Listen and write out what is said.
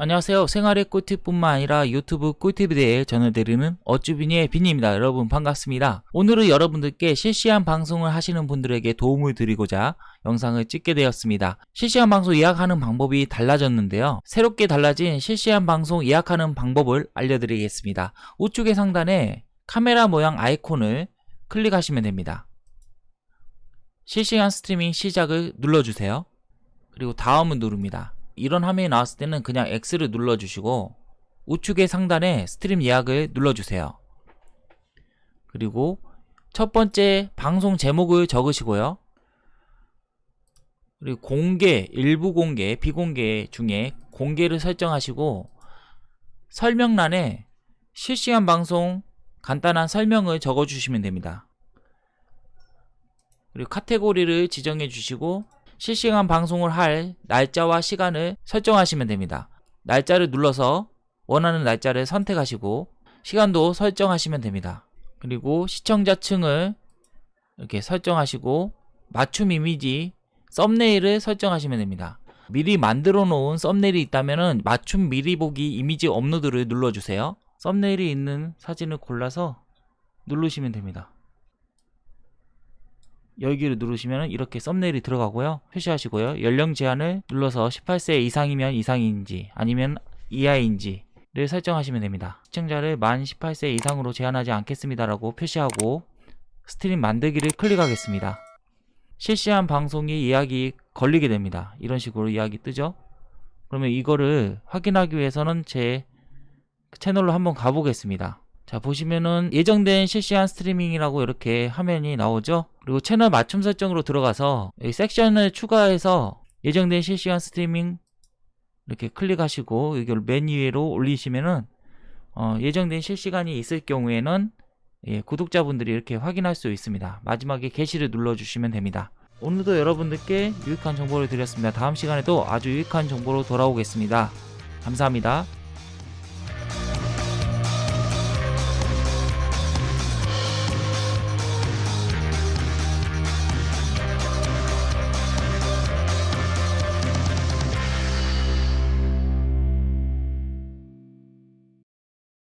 안녕하세요. 생활의 꿀팁뿐만 아니라 유튜브 꿀팁에 대해 전해드리는 어쭈비니의 빈입니다. 여러분 반갑습니다. 오늘은 여러분들께 실시간 방송을 하시는 분들에게 도움을 드리고자 영상을 찍게 되었습니다. 실시간 방송 예약하는 방법이 달라졌는데요. 새롭게 달라진 실시간 방송 예약하는 방법을 알려드리겠습니다. 우측의 상단에 카메라 모양 아이콘을 클릭하시면 됩니다. 실시간 스트리밍 시작을 눌러주세요. 그리고 다음을 누릅니다. 이런 화면이 나왔을 때는 그냥 X를 눌러주시고 우측의 상단에 스트림 예약을 눌러주세요. 그리고 첫 번째 방송 제목을 적으시고요. 그리고 공개, 일부 공개, 비공개 중에 공개를 설정하시고 설명란에 실시간 방송 간단한 설명을 적어주시면 됩니다. 그리고 카테고리를 지정해 주시고 실시간 방송을 할 날짜와 시간을 설정하시면 됩니다. 날짜를 눌러서 원하는 날짜를 선택하시고 시간도 설정하시면 됩니다. 그리고 시청자층을 이렇게 설정하시고 맞춤 이미지 썸네일을 설정하시면 됩니다. 미리 만들어 놓은 썸네일이 있다면 맞춤 미리 보기 이미지 업로드를 눌러주세요. 썸네일이 있는 사진을 골라서 누르시면 됩니다. 여기를 누르시면 이렇게 썸네일이 들어가고요. 표시하시고요. 연령 제한을 눌러서 18세 이상이면 이상인지 아니면 이하인지 를 설정하시면 됩니다. 시청자를 만 18세 이상으로 제한하지 않겠습니다라고 표시하고 스트림 만들기를 클릭하겠습니다. 실시간 방송이 예약이 걸리게 됩니다. 이런 식으로 예약이 뜨죠. 그러면 이거를 확인하기 위해서는 제 채널로 한번 가보겠습니다. 자 보시면은 예정된 실시간 스트리밍이라고 이렇게 화면이 나오죠? 그리고 채널 맞춤 설정으로 들어가서 이 섹션을 추가해서 예정된 실시간 스트리밍 이렇게 클릭하시고 이걸 맨 위로 올리시면은 어, 예정된 실시간이 있을 경우에는 예, 구독자분들이 이렇게 확인할 수 있습니다. 마지막에 게시를 눌러주시면 됩니다. 오늘도 여러분들께 유익한 정보를 드렸습니다. 다음 시간에도 아주 유익한 정보로 돌아오겠습니다. 감사합니다